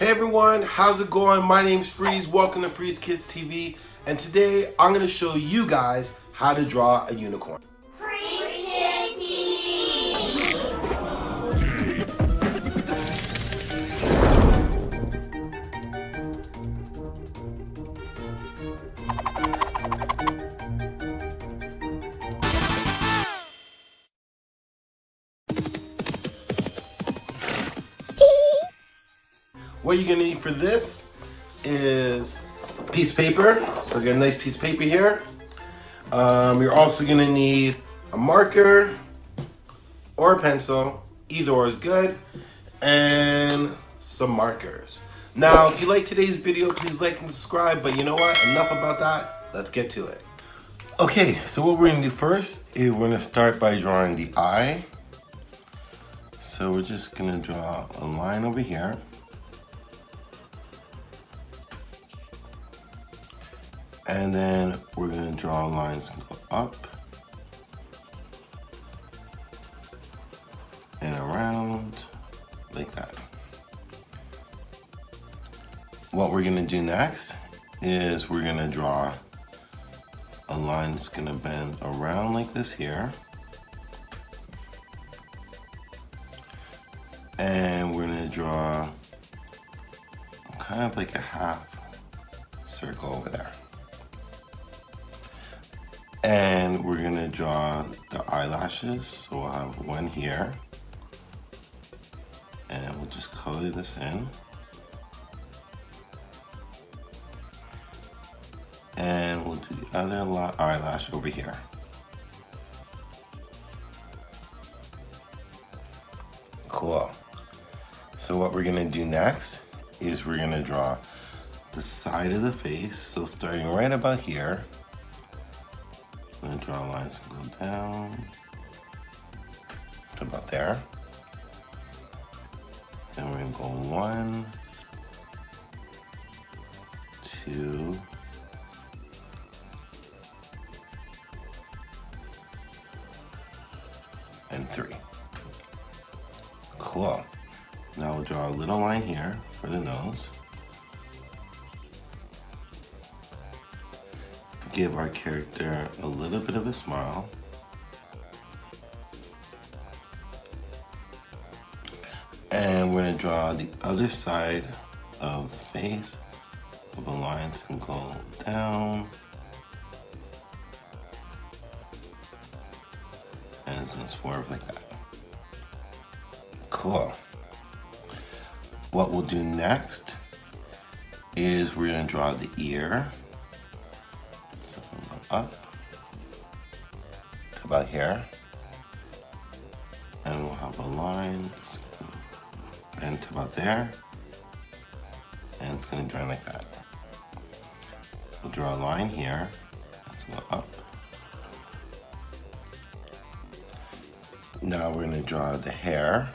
Hey everyone, how's it going? My name's Freeze, welcome to Freeze Kids TV, and today I'm gonna show you guys how to draw a unicorn. What you're gonna need for this is piece of paper. So get a nice piece of paper here. Um, you're also gonna need a marker or a pencil. Either or is good. And some markers. Now, if you like today's video, please like and subscribe. But you know what? Enough about that. Let's get to it. Okay, so what we're gonna do first is we're gonna start by drawing the eye. So we're just gonna draw a line over here. And then we're gonna draw lines up and around like that. What we're gonna do next is we're gonna draw a line that's gonna bend around like this here. And we're gonna draw kind of like a half circle over there. And we're gonna draw the eyelashes. So we'll have one here. And we'll just color this in. And we'll do the other eyelash over here. Cool. So what we're gonna do next is we're gonna draw the side of the face. So starting right about here, I'm gonna draw lines and go down to about there. Then we're gonna go one, two, and three. Cool. Now we'll draw a little line here for the nose. Give our character a little bit of a smile. And we're gonna draw the other side of the face of the lines and go down. And it's gonna swerve like that. Cool. What we'll do next is we're gonna draw the ear up to about here. And we'll have a line and to about there. And it's gonna join like that. We'll draw a line here. Let's go up. Now we're gonna draw the hair.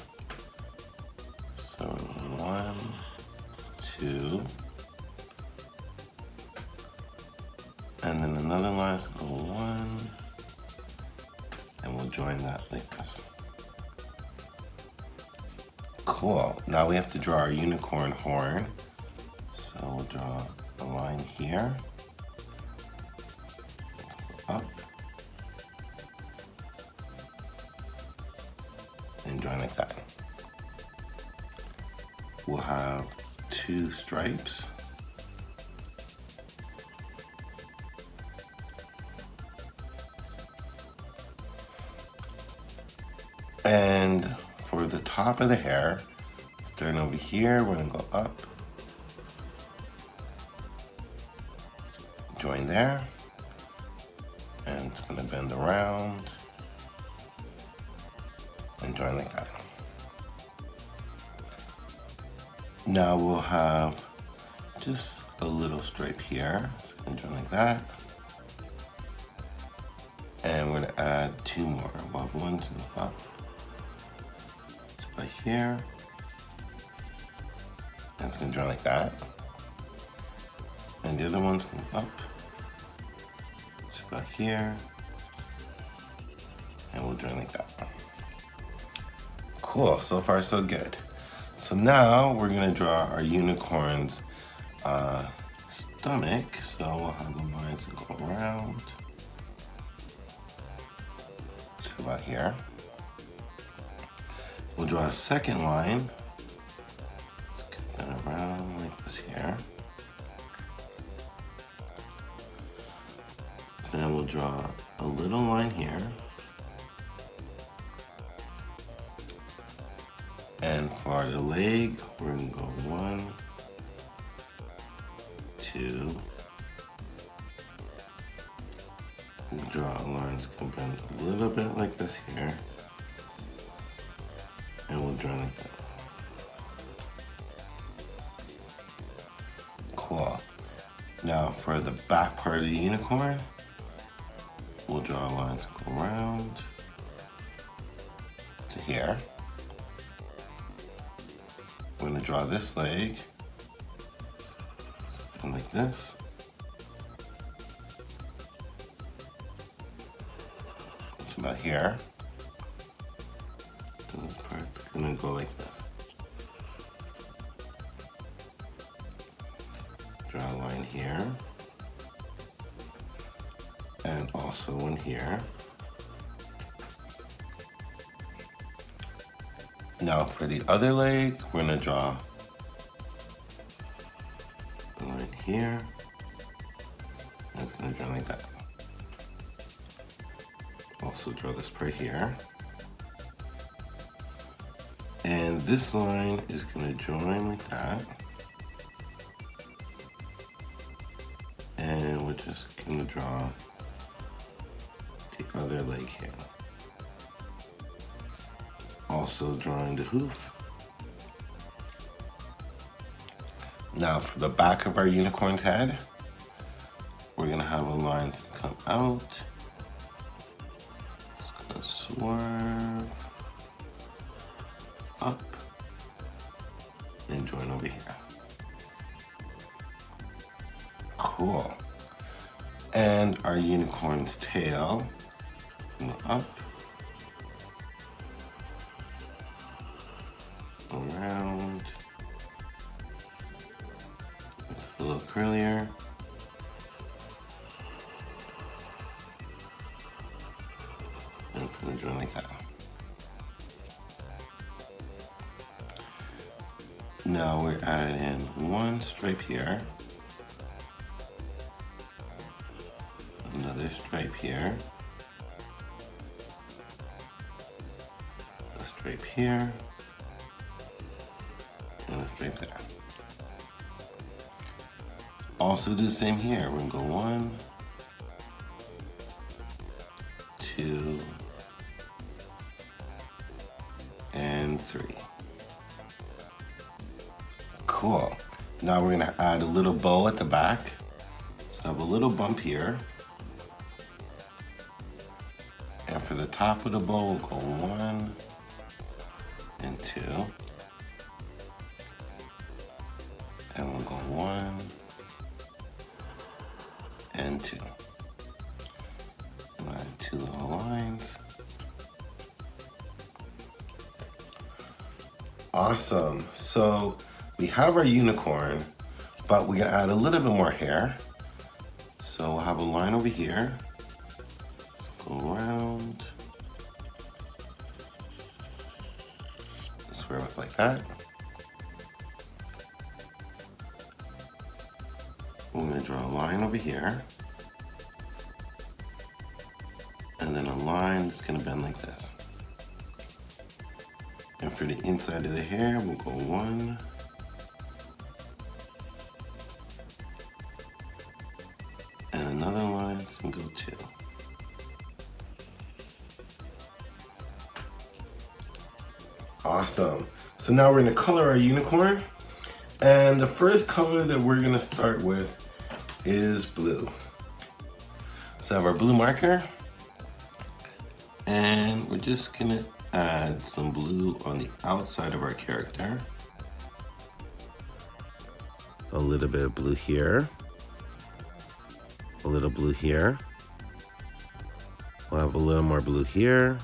Cool, now we have to draw our unicorn horn. So we'll draw a line here, up, and join like that. We'll have two stripes And for the top of the hair, over here, we're gonna go up, join there, and it's gonna bend around, and join like that. Now we'll have just a little stripe here, so join like that. And we're gonna add two more, above one to the up right here. And it's gonna join like that. And the other one's going up. It's about here. And we'll join like that. Cool, so far so good. So now we're gonna draw our unicorn's uh, stomach. So we'll have the lines go around to about here. We'll draw a second line. Draw a little line here. And for the leg, we're gonna go one, two. We'll draw lines coming a little bit like this here. And we'll draw like that. Cool. Now for the back part of the unicorn, we'll draw lines go around to here. We're gonna draw this leg and like this. It's about here. This part's gonna go like this. Here. Now for the other leg, we're gonna draw line here. And it's gonna draw like that. Also draw this part here. And this line is gonna join like that. And we're just gonna draw other leg here also drawing the hoof. Now for the back of our unicorn's head, we're gonna have a line come out. It's gonna swerve up and join over here. Cool. And our unicorn's tail, around. It's a little curlier. And it's gonna join like that. Now we're adding one stripe here. Another stripe here. A stripe here right there. Also do the same here. We're gonna go one, two, and three. Cool. Now we're gonna add a little bow at the back. So I have a little bump here. And for the top of the bow, we'll go one and two. And we'll go one and two. Add two little lines. Awesome. So we have our unicorn, but we're gonna add a little bit more hair. So we'll have a line over here, go around, square up like that. Draw a line over here. And then a line that's going to bend like this. And for the inside of the hair, we'll go one, and another line, so we'll go two. Awesome. So now we're gonna color our unicorn. And the first color that we're gonna start with is blue. So I have our blue marker and we're just gonna add some blue on the outside of our character. A little bit of blue here. A little blue here. We'll have a little more blue here.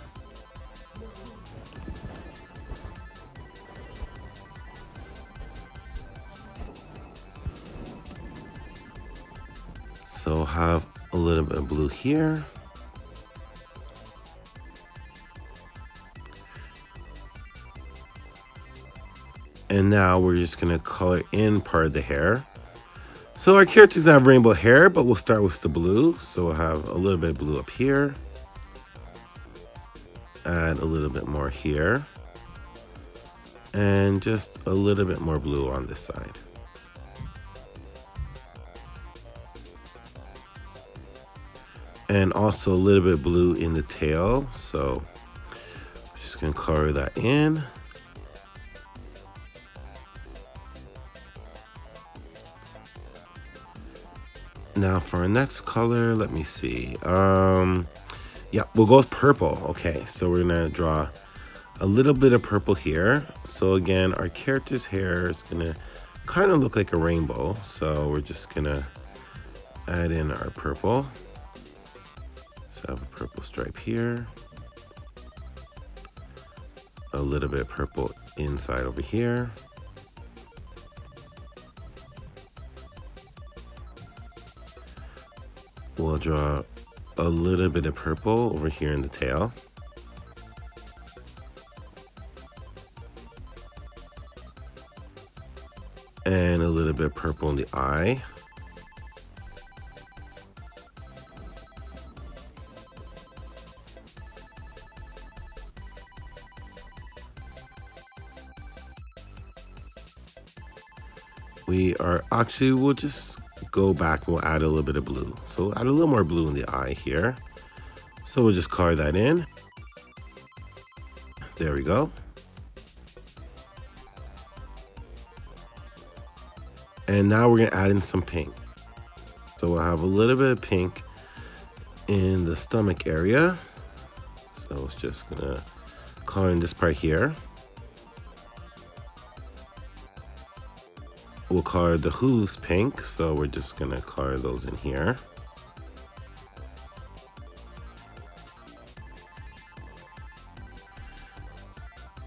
Have a little bit of blue here. And now we're just gonna color in part of the hair. So our characters have rainbow hair, but we'll start with the blue. So we'll have a little bit of blue up here. Add a little bit more here. And just a little bit more blue on this side. And also a little bit blue in the tail. So just gonna color that in. Now for our next color, let me see. Um, yeah, we'll go with purple. Okay, so we're gonna draw a little bit of purple here. So again, our character's hair is gonna kind of look like a rainbow. So we're just gonna add in our purple. I have a purple stripe here. A little bit purple inside over here. we'll draw a little bit of purple over here in the tail. And a little bit of purple in the eye. Are actually, we'll just go back, we'll add a little bit of blue. So add a little more blue in the eye here. So we'll just color that in. There we go. And now we're gonna add in some pink. So we'll have a little bit of pink in the stomach area. So it's just gonna color in this part here. We'll color the hooves pink, so we're just gonna color those in here.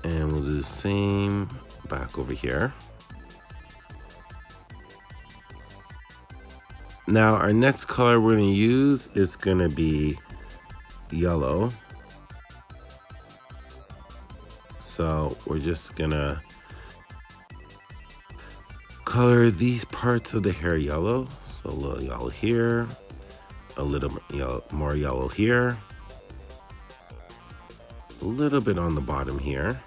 And we'll do the same back over here. Now our next color we're gonna use is gonna be yellow. So we're just gonna color these parts of the hair yellow. So a little yellow here, a little yellow, more yellow here, a little bit on the bottom here.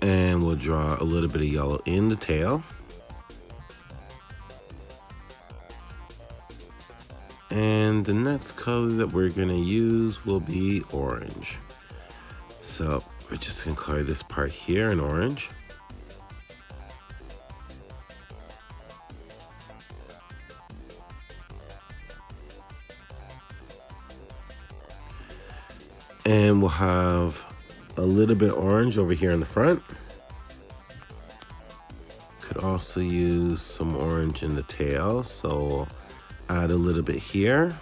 And we'll draw a little bit of yellow in the tail. And the next color that we're gonna use will be orange. So we're just gonna color this part here in orange. And we'll have a little bit orange over here in the front. Could also use some orange in the tail, so add a little bit here.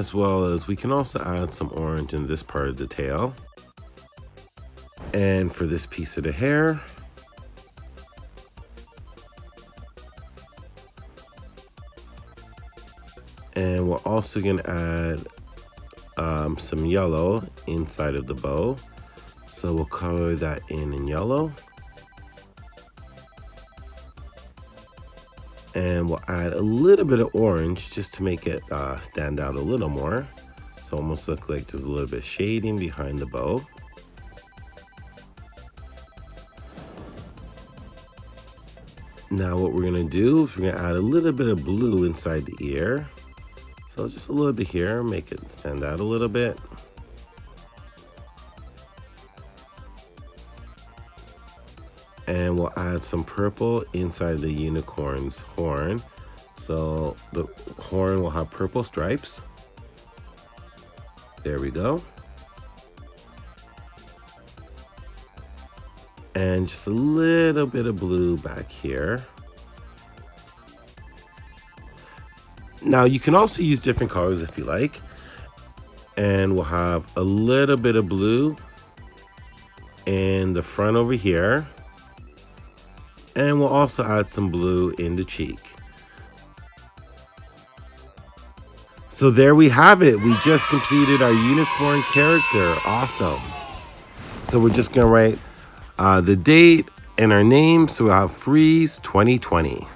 As well as we can also add some orange in this part of the tail. And for this piece of the hair, and we're also going to add um, some yellow inside of the bow. So we'll color that in in yellow. And we'll add a little bit of orange just to make it uh, stand out a little more. So almost look like there's a little bit shading behind the bow. Now what we're gonna do is we're gonna add a little bit of blue inside the ear. So just a little bit here make it stand out a little bit and we'll add some purple inside the unicorn's horn. So the horn will have purple stripes. There we go. And just a little bit of blue back here. Now you can also use different colors if you like. And we'll have a little bit of blue in the front over here. And we'll also add some blue in the cheek. So there we have it. We just completed our unicorn character. Awesome. So we're just going to write uh, the date and our name. So we'll have Freeze 2020.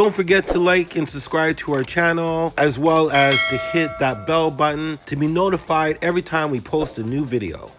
Don't forget to like and subscribe to our channel, as well as to hit that bell button to be notified every time we post a new video.